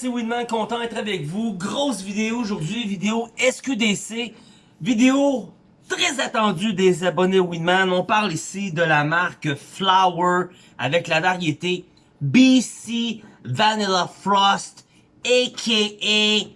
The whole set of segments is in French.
c'est Winman, content d'être avec vous. Grosse vidéo aujourd'hui, vidéo SQDC, vidéo très attendue des abonnés Winman. On parle ici de la marque Flower avec la variété BC Vanilla Frost, a.k.a.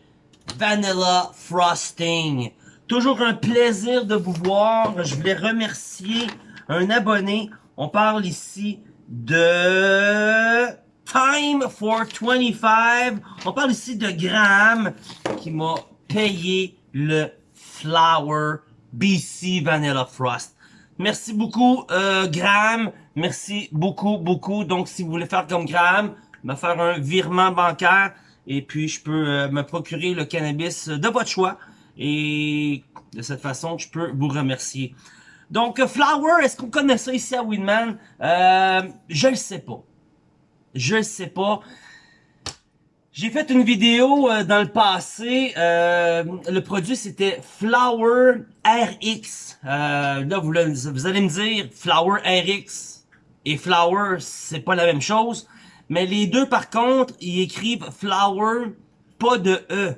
Vanilla Frosting. Toujours un plaisir de vous voir. Je voulais remercier un abonné. On parle ici de Time for 25. On parle ici de Graham qui m'a payé le Flower BC Vanilla Frost. Merci beaucoup euh, Graham. Merci beaucoup, beaucoup. Donc si vous voulez faire comme Graham, me faire un virement bancaire et puis je peux euh, me procurer le cannabis de votre choix. Et de cette façon, je peux vous remercier. Donc, Flower, est-ce qu'on connaît ça ici à Winman? Euh, je le sais pas. Je sais pas. J'ai fait une vidéo euh, dans le passé. Euh, le produit, c'était Flower RX. Euh, là, vous, allez me dire, Flower RX et Flower, c'est pas la même chose. Mais les deux, par contre, ils écrivent Flower, pas de E.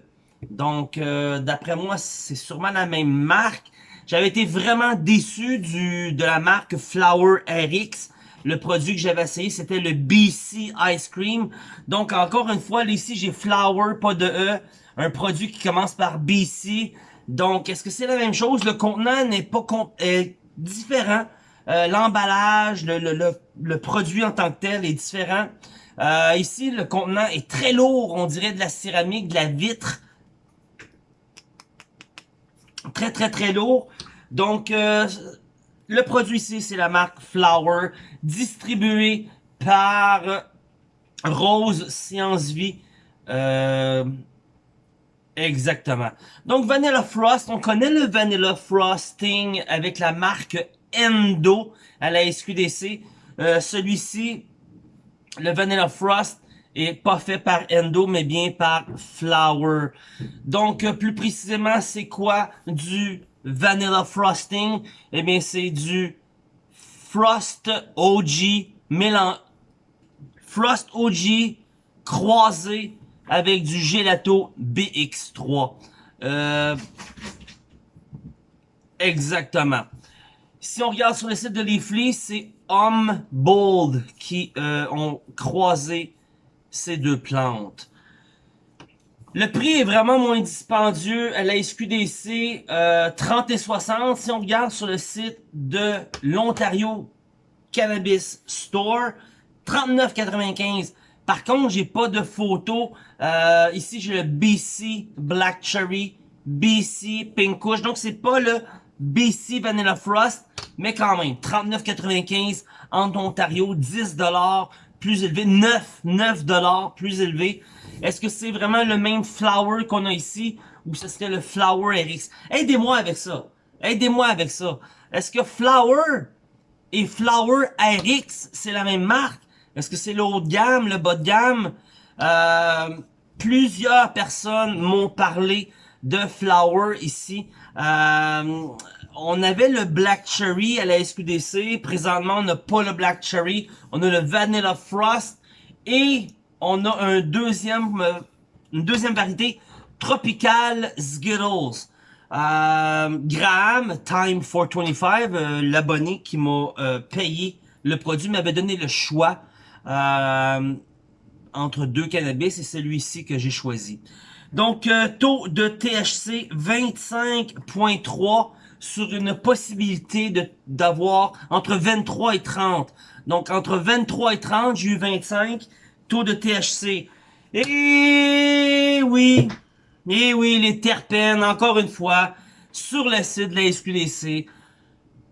Donc, d'après moi, c'est sûrement la même marque. J'avais été vraiment déçu du de la marque Flower RX. Le produit que j'avais essayé, c'était le BC Ice Cream. Donc, encore une fois, ici, j'ai Flower, pas de E. Un produit qui commence par BC. Donc, est-ce que c'est la même chose? Le contenant n'est pas différent. Euh, L'emballage, le, le, le, produit en tant que tel est différent. Euh, ici, le contenant est très lourd. On dirait de la céramique, de la vitre très très très lourd. Donc, euh, le produit ici, c'est la marque Flower, distribué par Rose Science Vie. Euh, exactement. Donc, Vanilla Frost, on connaît le Vanilla Frosting avec la marque Endo à la SQDC. Euh, celui-ci, le Vanilla Frost, est pas fait par Endo, mais bien par Flower. Donc, plus précisément, c'est quoi du Vanilla Frosting? Eh bien, c'est du Frost OG mélange Frost OG croisé avec du Gelato BX3. Euh, exactement. Si on regarde sur le site de Leafly, c'est Homme Bold qui euh, ont croisé ces deux plantes. Le prix est vraiment moins dispendieux à la SQDC, euh, 30 et 60. Si on regarde sur le site de l'Ontario Cannabis Store, 39,95. Par contre, j'ai pas de photo. Euh, ici, j'ai le BC Black Cherry, BC Pink Kush. Donc, c'est pas le BC Vanilla Frost, mais quand même, 39,95 en Ontario, 10 plus élevé, 9, 9 dollars plus élevé. Est-ce que c'est vraiment le même flower qu'on a ici ou ce serait le flower RX? Aidez-moi avec ça. Aidez-moi avec ça. Est-ce que flower et flower RX, c'est la même marque? Est-ce que c'est le haut de gamme, le bas de gamme? Euh, plusieurs personnes m'ont parlé de flower ici. Euh, on avait le Black Cherry à la SQDC. Présentement, on n'a pas le Black Cherry. On a le Vanilla Frost. Et on a un deuxième, euh, une deuxième variété, Tropical Skittles. Euh, Graham, Time 425, euh, l'abonné qui m'a euh, payé le produit, m'avait donné le choix entre deux cannabis et celui-ci que j'ai choisi. Donc, taux de THC 25.3 sur une possibilité d'avoir entre 23 et 30. Donc, entre 23 et 30, j'ai eu 25. Taux de THC. Et oui, et oui, les terpènes, encore une fois, sur le site de la SQDC.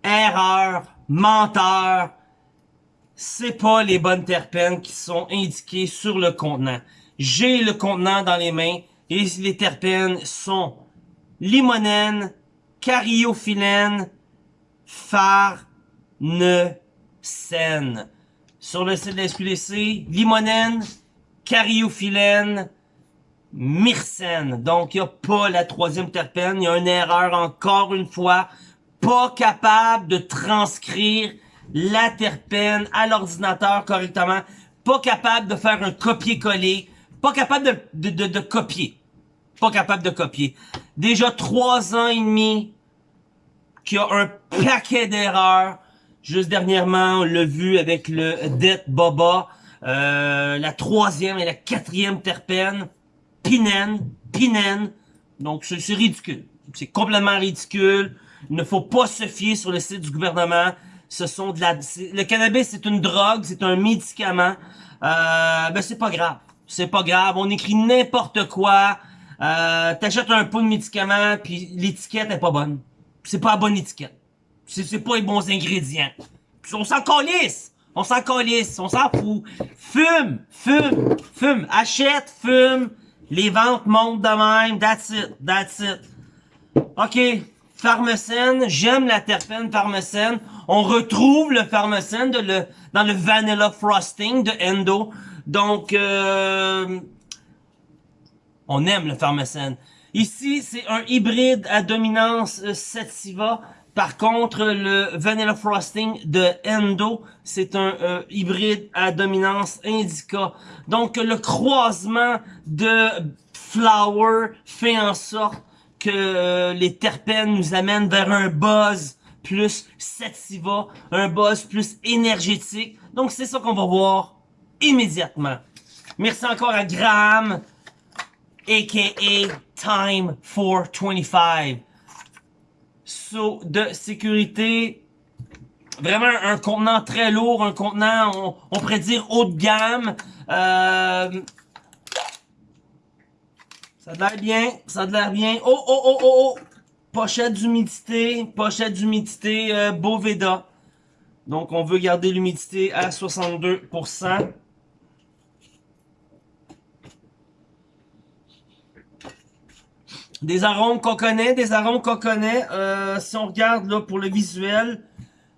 Erreur, menteur, c'est pas les bonnes terpènes qui sont indiquées sur le contenant. J'ai le contenant dans les mains et les terpènes sont limonène, cariophyllène, farnesène. Sur le site de la SQDC, limonène, cariophyllène, myrcène. Donc, il n'y a pas la troisième terpène. Il y a une erreur, encore une fois. Pas capable de transcrire la terpène à l'ordinateur correctement. Pas capable de faire un copier-coller Pas capable de, de, de, copier. Pas capable de copier. Déjà trois ans et demi qu'il y a un paquet d'erreurs. Juste dernièrement, on l'a vu avec le Det Boba. Euh, la troisième et la quatrième terpène. Pinen. Pinen. Donc, c'est ridicule. C'est complètement ridicule. Il ne faut pas se fier sur le site du gouvernement. Ce sont de la, le cannabis, c'est une drogue, c'est un médicament. Euh, ben c'est pas grave. C'est pas grave. On écrit n'importe quoi. Euh, T'achètes un pot de médicament, puis l'étiquette est pas bonne. C'est pas la bonne étiquette. C'est pas les bons ingrédients. on s'en calisse. On s'en calisse. On s'en fout. Fume. Fume. Fume. Achète. Fume. Les ventes montent de même. That's it. That's it. OK. Pharmacène. J'aime la terpène pharmacène. On retrouve le pharmacène dans le Vanilla Frosting de Endo. Donc, euh, on aime le pharmacène. Ici, c'est un hybride à dominance euh, Sativa. Par contre, le Vanilla Frosting de Endo, c'est un euh, hybride à dominance Indica. Donc, le croisement de Flower fait en sorte que euh, les terpènes nous amènent vers un buzz plus sativa, un buzz plus énergétique. Donc, c'est ça qu'on va voir immédiatement. Merci encore à Graham, a.k.a. Time 425. De sécurité, vraiment un contenant très lourd, un contenant, on, on pourrait dire haut de gamme. Euh, ça a l'air bien, ça a l'air bien. Oh, oh, oh, oh, oh! Pochette d'humidité, pochette d'humidité euh, Boveda. Donc, on veut garder l'humidité à 62%. Des arômes qu'on connaît, des arômes qu'on connaît. Euh, si on regarde pour le visuel,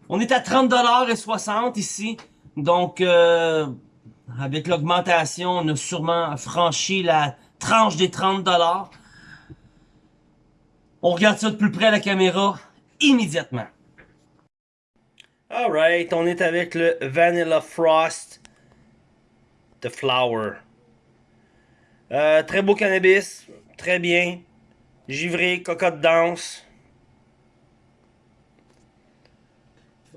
on est à 30$ et 60 ici. Donc, euh, avec l'augmentation, on a sûrement franchi la tranche des 30$. On regarde ça de plus près à la caméra immédiatement. Alright, on est avec le Vanilla Frost de Flower. Euh, très beau cannabis, très bien. Givré, cocotte danse.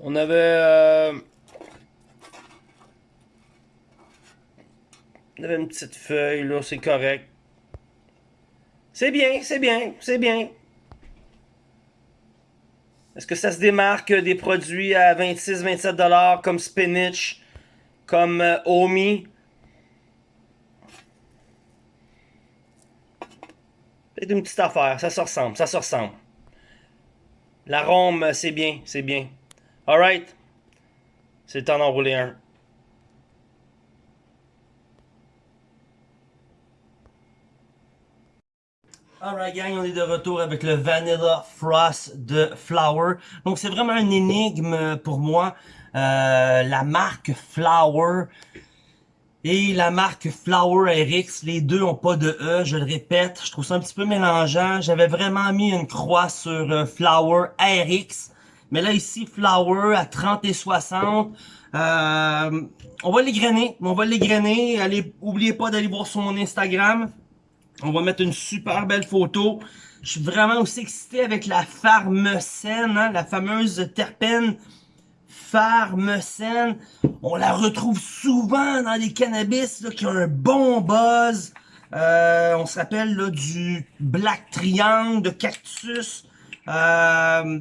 On avait... Euh, on avait une petite feuille, là, c'est correct. C'est bien, c'est bien, c'est bien. Est-ce que ça se démarque des produits à 26-27$ comme Spinach, comme euh, Omi? C'est une petite affaire, ça se ressemble, ça se ressemble. L'arôme, c'est bien, c'est bien. Alright, c'est le temps d'enrouler un. Alright gang, on est de retour avec le Vanilla Frost de Flower. Donc c'est vraiment une énigme pour moi. Euh, la marque Flower et la marque Flower RX, les deux ont pas de E, je le répète. Je trouve ça un petit peu mélangeant. J'avais vraiment mis une croix sur euh, Flower RX. Mais là, ici, Flower à 30 et 60. Euh, on va les grainer. On va les grainer. Allez, oubliez pas d'aller voir sur mon Instagram. On va mettre une super belle photo. Je suis vraiment aussi excité avec la pharmacène, hein, la fameuse terpène pharmacène. On la retrouve souvent dans les cannabis là, qui ont un bon buzz. Euh, on se rappelle là, du Black Triangle de Cactus. Euh,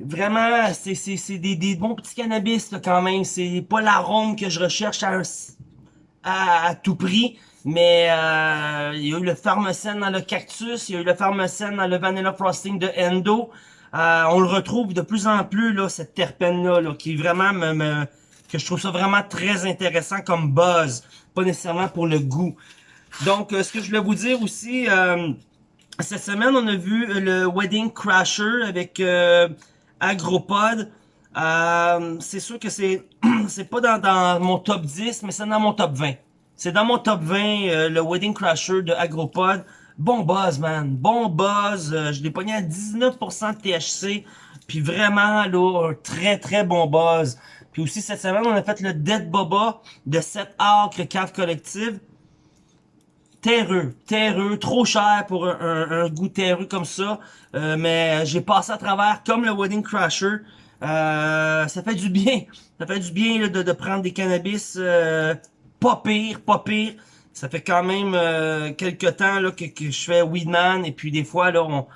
vraiment, c'est des, des, bons petits cannabis là, quand même. C'est pas l'arôme que je recherche à, à, tout prix. Mais euh, il y a eu le pharmacène dans le Cactus, il y a eu le pharmacène dans le Vanilla Frosting de Endo. Euh, on le retrouve de plus en plus, là, cette terpène-là, là, qui vraiment me, que je trouve ça vraiment très intéressant comme buzz. Pas nécessairement pour le goût. Donc, euh, ce que je voulais vous dire aussi, euh, cette semaine, on a vu le Wedding Crasher avec Agropod. c'est sûr que c'est c'est pas dans, dans, mon top 10, mais c'est dans mon top 20. C'est dans mon top 20, le Wedding Crasher de Agropod. Bon buzz, man. Bon buzz. Euh, je l'ai pogné à 19% de THC. Puis vraiment, là, un très, très bon buzz. Puis aussi, cette semaine, on a fait le Dead Boba de 7 acres cave collective. terreux, terreux, trop cher pour un, goût terreux comme ça. Euh, mais j'ai passé à travers comme le Wedding Crasher. Euh, ça fait du bien. Ça fait du bien de, prendre des cannabis pas pire, pas pire. Ça fait quand même euh, quelques temps là, que, je fais Weedman et puis des fois là on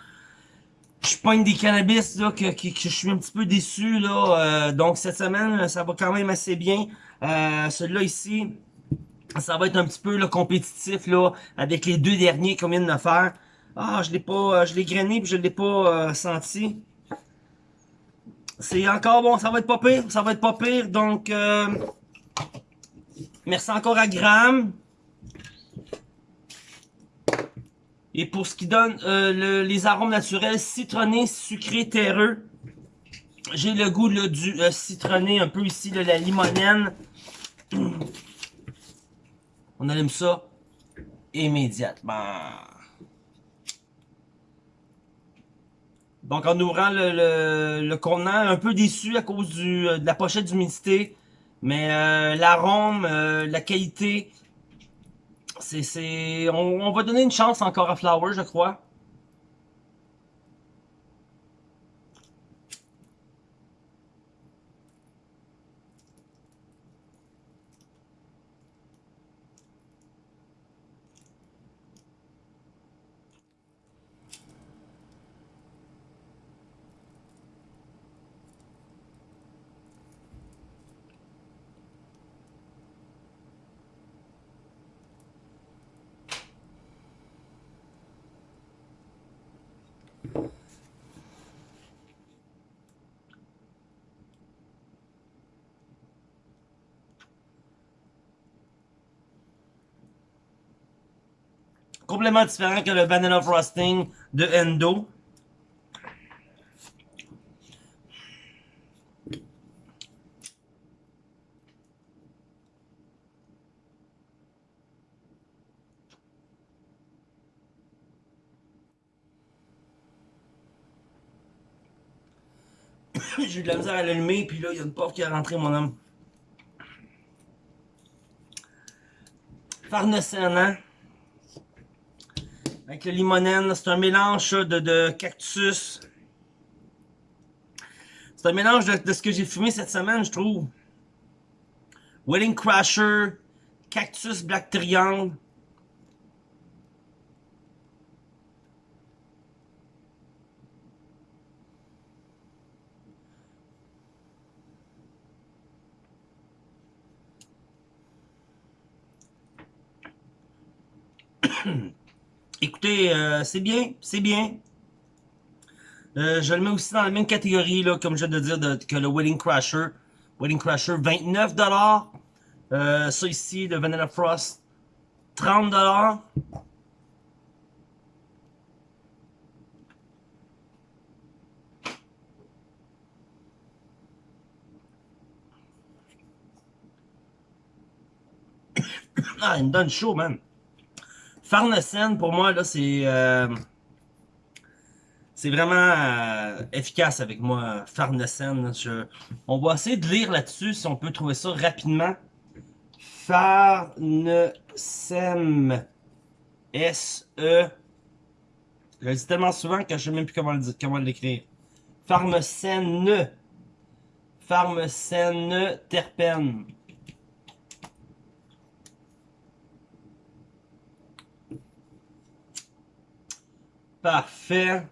je pogne des cannabis là que, que, je suis un petit peu déçu là. donc cette semaine ça va quand même assez bien. Celui-là ici, ça va être un petit peu là, compétitif là avec les deux derniers qu'on vient de faire. Ah, je l'ai pas, je l'ai grainé puis je l'ai pas senti. C'est encore bon, ça va être pas pire, ça va être pas pire. Donc, euh, merci encore à Graham. Et pour ce qui donne euh, les arômes naturels, citronné, sucré, terreux. J'ai le goût du euh, citronné, un peu ici, de la limonène. On allume ça immédiatement. Donc en ouvrant le, le, contenant, un peu déçu à cause du, euh, de la pochette d'humidité. Mais euh, l'arôme, euh, la qualité, c'est... On, on va donner une chance encore à Flower, je crois. Complètement différent que le Vanilla Frosting de Endo. J'ai eu de la misère à l'allumer, puis là, il y a une porte qui est rentrée, mon homme. Farnescent, avec le limonène, c'est un mélange de, de cactus. C'est un mélange de, ce que j'ai fumé cette semaine, je trouve. Wedding Crasher, Cactus Black Triangle. Écoutez, euh, c'est bien, c'est bien. Euh, je le mets aussi dans la même catégorie, là, comme je viens de dire, que le Wedding Crasher. Wedding Crasher, 29$. Euh, ça ici, le Vanilla Frost, 30$. ah, il me donne chaud, man. Farnesen, pour moi, là, c'est... Euh, c'est vraiment euh, efficace avec moi, Farnesen. on va essayer de lire là-dessus, si on peut trouver ça rapidement. Farnesem. S-E... Je le dis tellement souvent que je sais même plus comment l'écrire. Farmesen. Farmesen terpène. Parfait.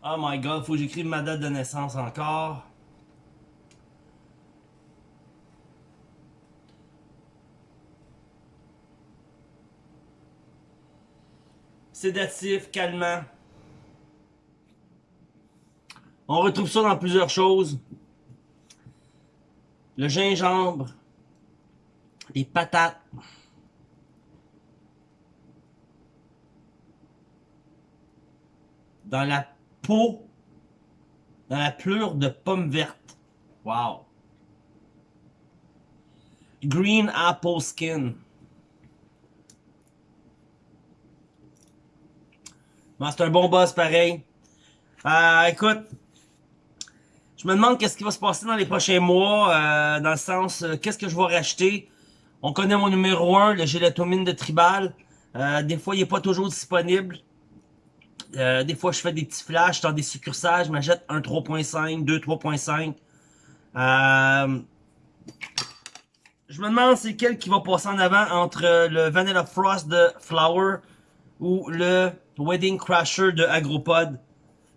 Oh my god, faut que j'écrive ma date de naissance encore. Sédatif, calmant. On retrouve ça dans plusieurs choses. Le gingembre, les patates, dans la peau, dans la pleure de pomme verte. Wow. Green apple skin. c'est un bon boss pareil. Euh, écoute, je me demande qu'est-ce qui va se passer dans les prochains mois, euh, dans le sens, euh, qu'est-ce que je vais racheter. On connaît mon numéro 1, le gélatomine de Tribal. Euh, des fois, il n'est pas toujours disponible. Euh, des fois, je fais des petits flashs dans des succursales. Je m'achète un 3.5, 2 3.5. Euh, je me demande c'est quel qui va passer en avant entre le Vanilla Frost de Flower ou le Wedding Crasher de Agropod.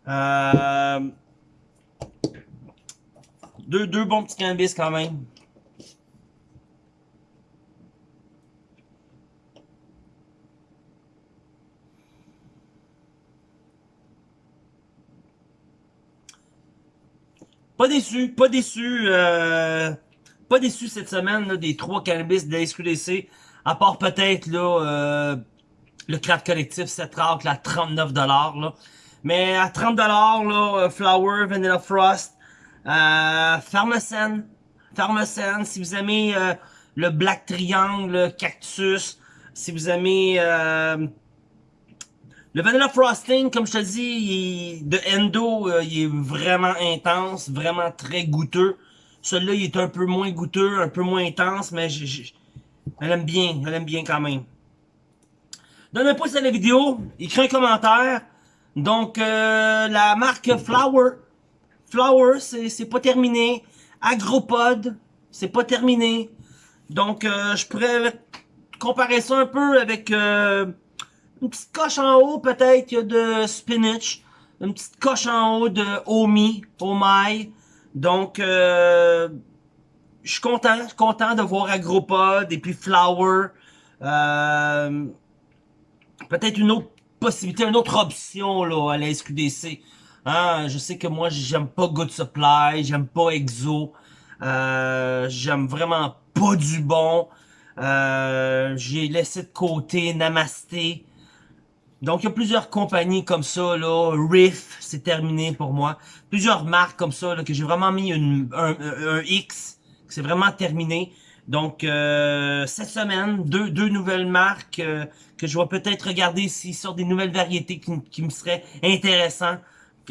Euh, deux, bons petits cannabis quand même. Pas déçu, pas déçu, euh, pas déçu cette semaine des trois cannabis de la SQDC, à part peut-être euh, le craft collectif 7 là, à 39$. Là. Mais à 30$, là, euh, Flower, Vanilla Frost, euh, Pharmacène, si vous aimez euh, le Black Triangle, Cactus, si vous aimez euh, le Vanilla Frosting, comme je te dis, de Endo, euh, il est vraiment intense, vraiment très goûteux. Celui-là, il est un peu moins goûteux, un peu moins intense, mais je, l'aime bien, je l'aime bien quand même. Donne un pouce à la vidéo, écris un commentaire. Donc, euh, la marque Flower, Flower, c'est pas terminé. Agropod, c'est pas terminé. Donc, euh, je pourrais comparer ça un peu avec... Euh, une petite coche en haut, peut-être, de spinach. Une petite coche en haut de Omi, Omai. Donc, euh, je suis content, content de voir Agropod et puis Flower. Euh, peut-être une autre possibilité, une autre option là, à la SQDC. Hein, je sais que moi, j'aime pas Good Supply, j'aime pas Exo. Euh, j'aime vraiment pas du bon. Euh, j'ai laissé de côté Namasté. Donc, il y a plusieurs compagnies comme ça, là. Riff, c'est terminé pour moi. Plusieurs marques comme ça, là, que j'ai vraiment mis une, un, un, X, c'est vraiment terminé. Donc, euh, cette semaine, deux, deux nouvelles marques euh, que je vais peut-être regarder s'ils sortent des nouvelles variétés qui, qui me seraient intéressantes.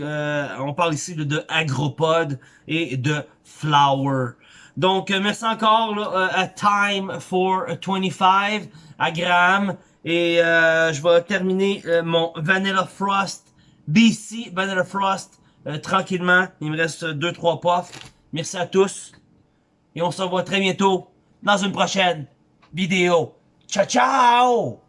Euh, on parle ici de, de Agropod et de Flower. Donc, euh, merci encore euh, à Time for 25, à Graham. Et euh, je vais terminer mon Vanilla Frost BC Vanilla Frost tranquillement. Il me reste 2-3 puffs. Merci à tous. Et on se revoit très bientôt dans une prochaine vidéo. Ciao, ciao!